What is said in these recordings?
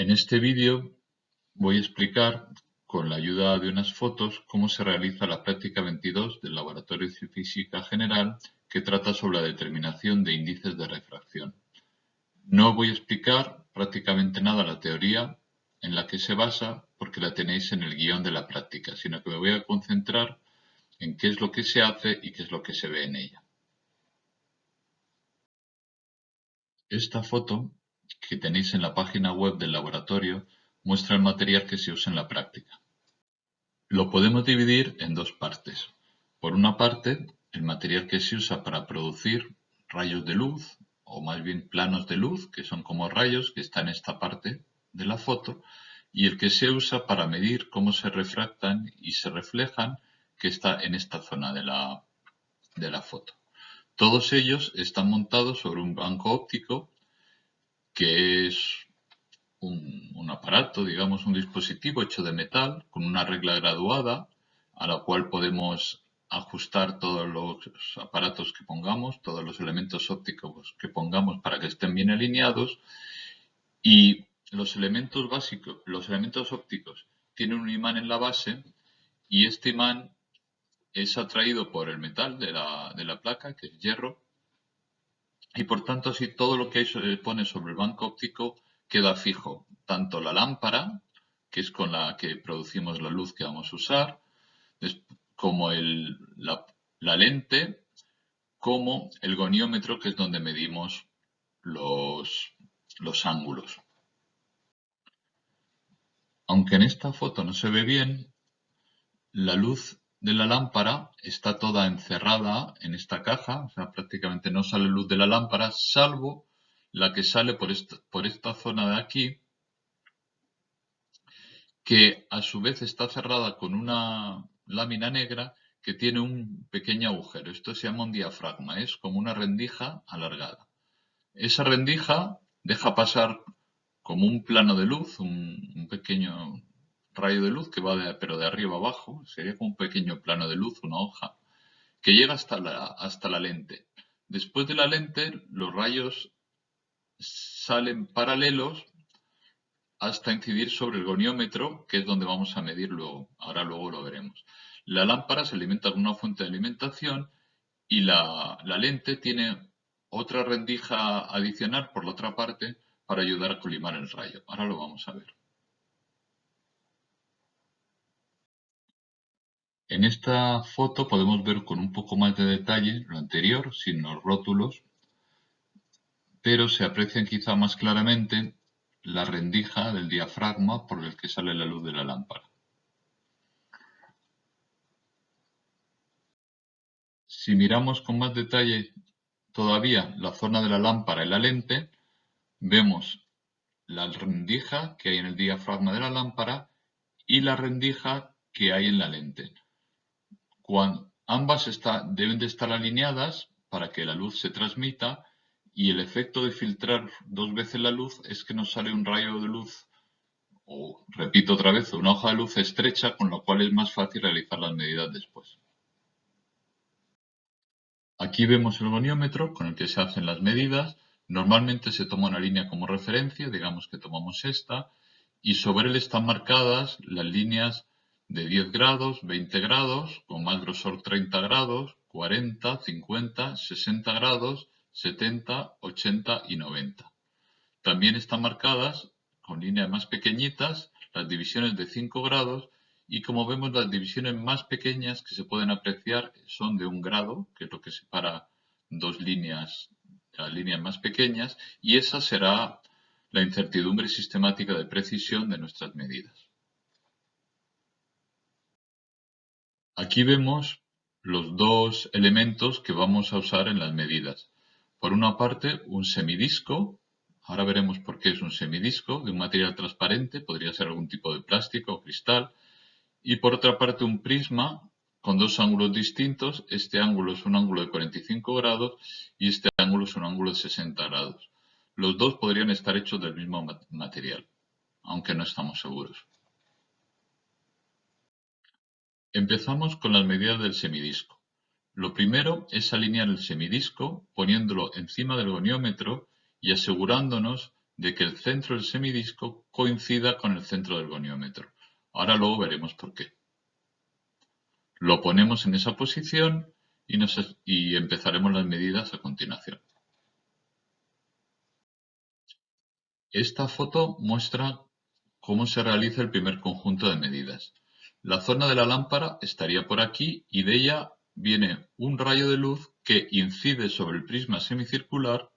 En este vídeo voy a explicar, con la ayuda de unas fotos, cómo se realiza la práctica 22 del Laboratorio de Física General que trata sobre la determinación de índices de refracción. No voy a explicar prácticamente nada la teoría en la que se basa porque la tenéis en el guion de la práctica, sino que me voy a concentrar en qué es lo que se hace y qué es lo que se ve en ella. Esta foto que tenéis en la página web del laboratorio muestra el material que se usa en la práctica. Lo podemos dividir en dos partes. Por una parte, el material que se usa para producir rayos de luz, o más bien planos de luz, que son como rayos que están en esta parte de la foto, y el que se usa para medir cómo se refractan y se reflejan, que está en esta zona de la, de la foto. Todos ellos están montados sobre un banco óptico que es un, aparato, digamos un dispositivo hecho de metal con una regla graduada a la cual podemos ajustar todos los aparatos que pongamos, todos los elementos ópticos que pongamos para que estén bien alineados. Y los elementos básicos, los elementos ópticos tienen un imán en la base y este imán es atraído por el metal de la, de la placa, que es hierro, y por tanto así todo lo que se pone sobre el banco óptico queda fijo, tanto la lámpara, que es con la que producimos la luz que vamos a usar, como el, la, la, lente, como el goniómetro, que es donde medimos los, los ángulos. Aunque en esta foto no se ve bien, la luz de la lámpara está toda encerrada en esta caja, o sea, prácticamente no sale luz de la lámpara, salvo la que sale por esta, por esta zona de aquí, que a su vez está cerrada con una lámina negra que tiene un pequeño agujero. Esto se llama un diafragma, es como una rendija alargada. Esa rendija deja pasar como un plano de luz, un, un pequeño rayo de luz que va de, pero de arriba abajo, sería como un pequeño plano de luz, una hoja, que llega hasta la, hasta la lente. Después de la lente, los rayos salen paralelos hasta incidir sobre el goniómetro, que es donde vamos a medirlo, ahora luego lo veremos. La lámpara se alimenta con una fuente de alimentación y la, la lente tiene otra rendija adicional por la otra parte para ayudar a colimar el rayo. Ahora lo vamos a ver. En esta foto podemos ver con un poco más de detalle lo anterior, sin los rótulos, pero se aprecian quizá más claramente la rendija del diafragma por el que sale la luz de la lámpara. Si miramos con más detalle todavía la zona de la lámpara y la lente, vemos la rendija que hay en el diafragma de la lámpara y la rendija que hay en la lente ambas deben de estar alineadas para que la luz se transmita y el efecto de filtrar dos veces la luz es que nos sale un rayo de luz o, repito otra vez, una hoja de luz estrecha con lo cual es más fácil realizar las medidas después. Aquí vemos el goniómetro con el que se hacen las medidas. Normalmente se toma una línea como referencia, digamos que tomamos esta, y sobre él están marcadas las líneas de 10 grados, 20 grados, con más grosor 30 grados, 40, 50, 60 grados, 70, 80 y 90. También están marcadas con líneas más pequeñitas las divisiones de 5 grados y como vemos las divisiones más pequeñas que se pueden apreciar son de un grado, que es lo que separa dos líneas, las líneas más pequeñas, y esa será la incertidumbre sistemática de precisión de nuestras medidas. Aquí vemos los dos elementos que vamos a usar en las medidas. Por una parte, un semidisco. Ahora veremos por qué es un semidisco de un material transparente, podría ser algún tipo de plástico o cristal. Y por otra parte, un prisma con dos ángulos distintos. Este ángulo es un ángulo de 45 grados y este ángulo es un ángulo de 60 grados. Los dos podrían estar hechos del mismo material, aunque no estamos seguros. Empezamos con las medidas del semidisco. Lo primero es alinear el semidisco poniéndolo encima del goniómetro y asegurándonos de que el centro del semidisco coincida con el centro del goniómetro. Ahora luego veremos por qué. Lo ponemos en esa posición y, empezaremos las medidas a continuación. Esta foto muestra cómo se realiza el primer conjunto de medidas. La zona de la lámpara estaría por aquí y de ella viene un rayo de luz que incide sobre el prisma semicircular,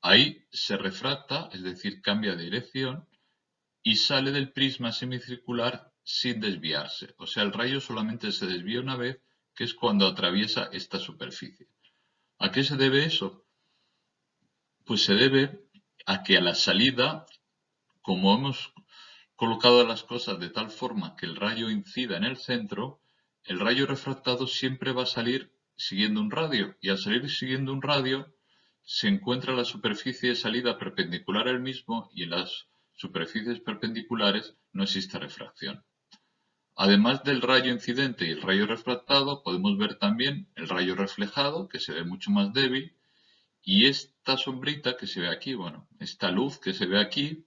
ahí se refracta, es decir, cambia de dirección, y sale del prisma semicircular sin desviarse. O sea, el rayo solamente se desvía una vez, que es cuando atraviesa esta superficie. ¿A qué se debe eso? Pues se debe a que a la salida, como hemos colocado las cosas de tal forma que el rayo incida en el centro, el rayo refractado siempre va a salir siguiendo un radio y al salir siguiendo un radio se encuentra la superficie de salida perpendicular al mismo y en las superficies perpendiculares no existe refracción. Además del rayo incidente y el rayo refractado, podemos ver también el rayo reflejado, que se ve mucho más débil, y esta sombrita que se ve aquí, bueno, esta luz que se ve aquí,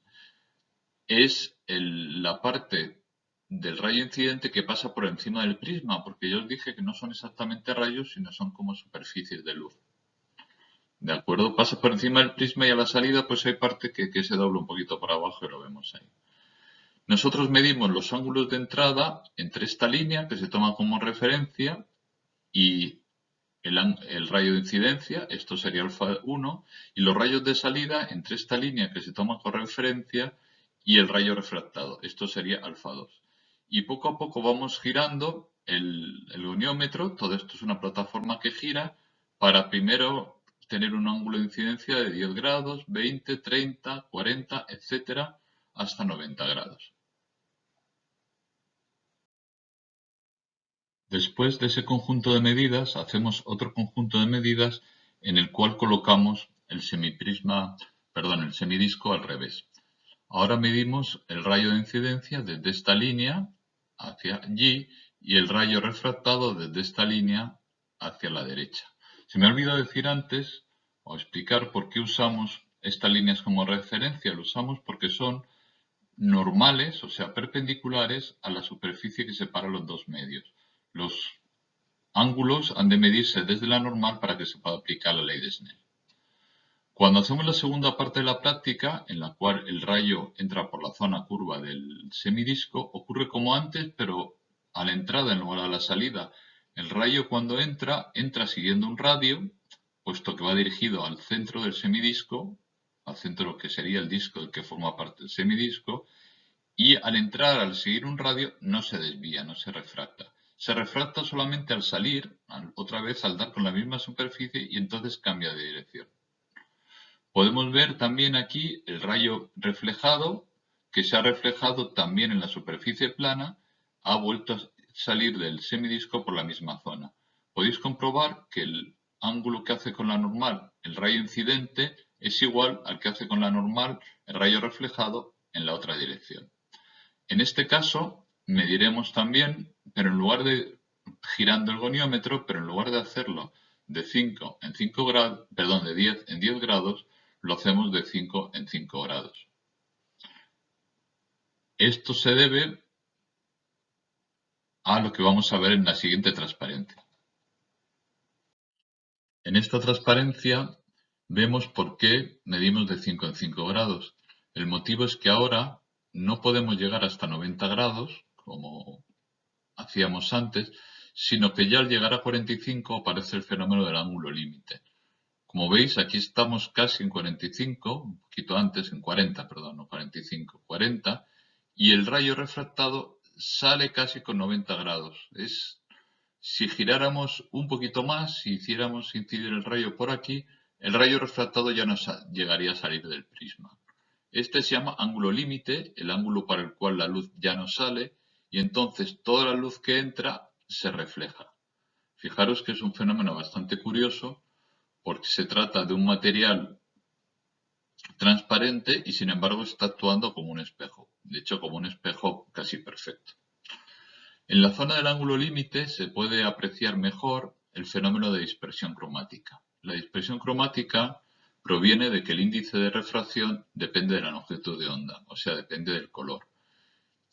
es la parte del rayo incidente que pasa por encima del prisma, porque yo os dije que no son exactamente rayos, sino son como superficies de luz. ¿De acuerdo? Pasa por encima del prisma y a la salida pues hay parte que, se dobla un poquito por abajo y lo vemos ahí. Nosotros medimos los ángulos de entrada entre esta línea que se toma como referencia y el, rayo de incidencia, esto sería alfa 1, y los rayos de salida entre esta línea que se toma como referencia y el rayo refractado. Esto sería alfa 2. Y poco a poco vamos girando el, el goniómetro. Todo esto es una plataforma que gira para primero tener un ángulo de incidencia de 10 grados, 20, 30, 40, etcétera, hasta 90 grados. Después de ese conjunto de medidas, hacemos otro conjunto de medidas en el cual colocamos el semiprisma, perdón, el semidisco al revés. Ahora medimos el rayo de incidencia desde esta línea hacia allí y el rayo refractado desde esta línea hacia la derecha. Se me ha olvidado decir antes o explicar por qué usamos estas líneas como referencia. Lo usamos porque son normales, o sea, perpendiculares a la superficie que separa los dos medios. Los ángulos han de medirse desde la normal para que se pueda aplicar la ley de Snell. Cuando hacemos la segunda parte de la práctica, en la cual el rayo entra por la zona curva del semidisco, ocurre como antes, pero a la entrada en lugar de la salida. El rayo cuando entra, entra siguiendo un radio, puesto que va dirigido al centro del semidisco, al centro que sería el disco del que forma parte del semidisco, y al entrar, al seguir un radio, no se desvía, no se refracta. Se refracta solamente al salir, otra vez al dar con la misma superficie y entonces cambia de dirección. Podemos ver también aquí el rayo reflejado, que se ha reflejado también en la superficie plana, ha vuelto a salir del semidisco por la misma zona. Podéis comprobar que el ángulo que hace con la normal el rayo incidente es igual al que hace con la normal el rayo reflejado en la otra dirección. En este caso mediremos también, pero en lugar de girando el goniómetro, pero en lugar de hacerlo de 5 en 5 grados, perdón, de 10 en 10 grados, lo hacemos de 5 en 5 grados. Esto se debe a lo que vamos a ver en la siguiente transparencia. En esta transparencia vemos por qué medimos de 5 en 5 grados. El motivo es que ahora no podemos llegar hasta 90 grados, como hacíamos antes, sino que ya al llegar a 45 aparece el fenómeno del ángulo límite. Como veis, aquí estamos casi en 45, un poquito antes, en 40, perdón, no 45, 40, y el rayo refractado sale casi con 90 grados. Es, si giráramos un poquito más, si hiciéramos incidir el rayo por aquí, el rayo refractado ya no llegaría a salir del prisma. Este se llama ángulo límite, el ángulo para el cual la luz ya no sale, y entonces toda la luz que entra se refleja. Fijaros que es un fenómeno bastante curioso, porque se trata de un material transparente y sin embargo está actuando como un espejo, de hecho como un espejo casi perfecto. En la zona del ángulo límite se puede apreciar mejor el fenómeno de dispersión cromática. La dispersión cromática proviene de que el índice de refracción depende de la longitud de onda, o sea, depende del color.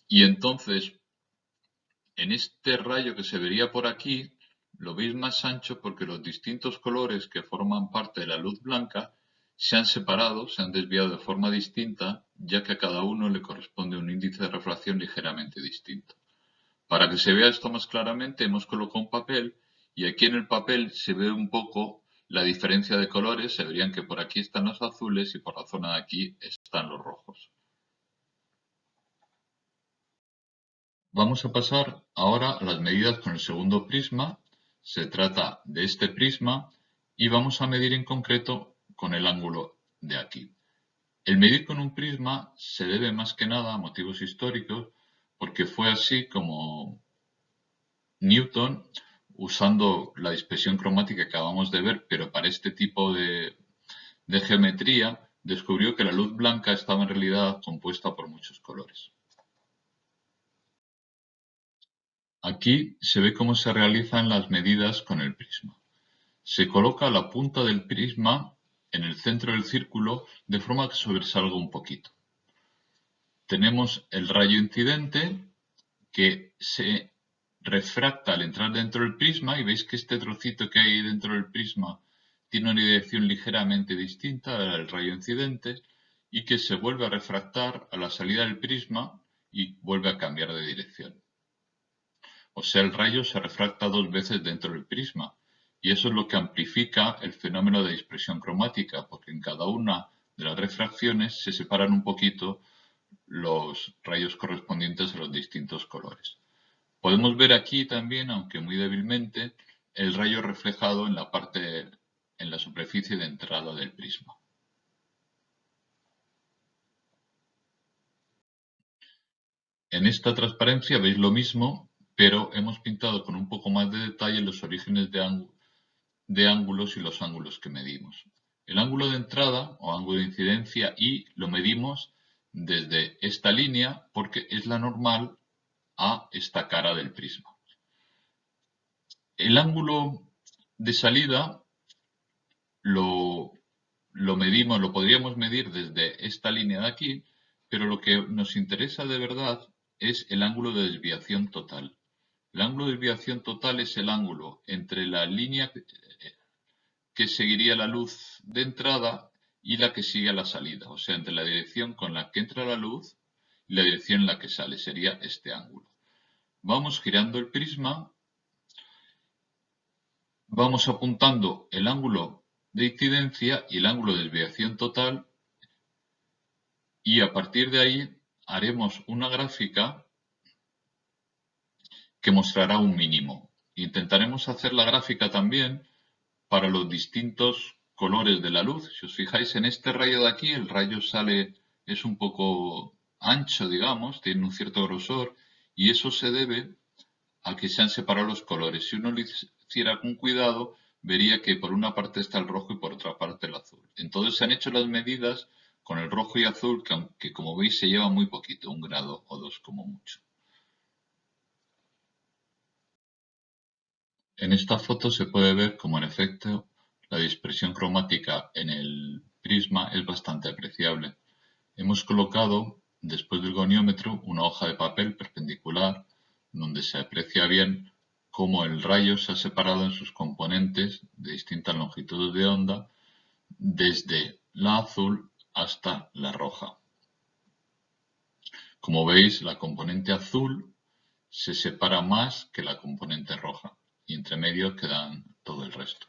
Y entonces, en este rayo que se vería por aquí, lo veis más ancho porque los distintos colores que forman parte de la luz blanca se han separado, se han desviado de forma distinta, ya que a cada uno le corresponde un índice de refracción ligeramente distinto. Para que se vea esto más claramente, hemos colocado un papel y aquí en el papel se ve un poco la diferencia de colores. Se verían que por aquí están los azules y por la zona de aquí están los rojos. Vamos a pasar ahora a las medidas con el segundo prisma. Se trata de este prisma y vamos a medir en concreto con el ángulo de aquí. El medir con un prisma se debe más que nada a motivos históricos porque fue así como Newton, usando la dispersión cromática que acabamos de ver, pero para este tipo de, de geometría, descubrió que la luz blanca estaba en realidad compuesta por muchos colores. Aquí se ve cómo se realizan las medidas con el prisma. Se coloca la punta del prisma en el centro del círculo de forma que sobresalga un poquito. Tenemos el rayo incidente que se refracta al entrar dentro del prisma y veis que este trocito que hay dentro del prisma tiene una dirección ligeramente distinta del rayo incidente y que se vuelve a refractar a la salida del prisma y vuelve a cambiar de dirección. O sea, el rayo se refracta dos veces dentro del prisma y eso es lo que amplifica el fenómeno de dispersión cromática, porque en cada una de las refracciones se separan un poquito los rayos correspondientes a los distintos colores. Podemos ver aquí también, aunque muy débilmente, el rayo reflejado en la parte, en la superficie de entrada del prisma. En esta transparencia veis lo mismo, pero hemos pintado con un poco más de detalle los orígenes de, ángulo de ángulos y los ángulos que medimos. El ángulo de entrada o ángulo de incidencia y lo medimos desde esta línea porque es la normal a esta cara del prisma. El ángulo de salida lo, lo medimos, lo podríamos medir desde esta línea de aquí, pero lo que nos interesa de verdad es el ángulo de desviación total. El ángulo de desviación total es el ángulo entre la línea que seguiría la luz de entrada y la que sigue a la salida, o sea, entre la dirección con la que entra la luz y la dirección en la que sale, sería este ángulo. Vamos girando el prisma, vamos apuntando el ángulo de incidencia y el ángulo de desviación total y a partir de ahí haremos una gráfica que mostrará un mínimo. Intentaremos hacer la gráfica también para los distintos colores de la luz. Si os fijáis en este rayo de aquí, el rayo sale, es un poco ancho, digamos, tiene un cierto grosor, y eso se debe a que se han separado los colores. Si uno lo hiciera con cuidado, vería que por una parte está el rojo y por otra parte el azul. Entonces se han hecho las medidas con el rojo y azul, que, como veis se lleva muy poquito, un grado o dos como mucho. En esta foto se puede ver cómo en efecto la dispersión cromática en el prisma es bastante apreciable. Hemos colocado, después del goniómetro, una hoja de papel perpendicular donde se aprecia bien cómo el rayo se ha separado en sus componentes de distintas longitudes de onda desde la azul hasta la roja. Como veis, la componente azul se separa más que la componente roja y entre medio quedan todo el resto.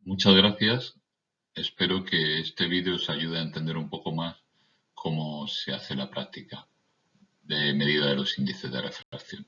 Muchas gracias. Espero que este vídeo os ayude a entender un poco más cómo se hace la práctica de medida de los índices de refracción.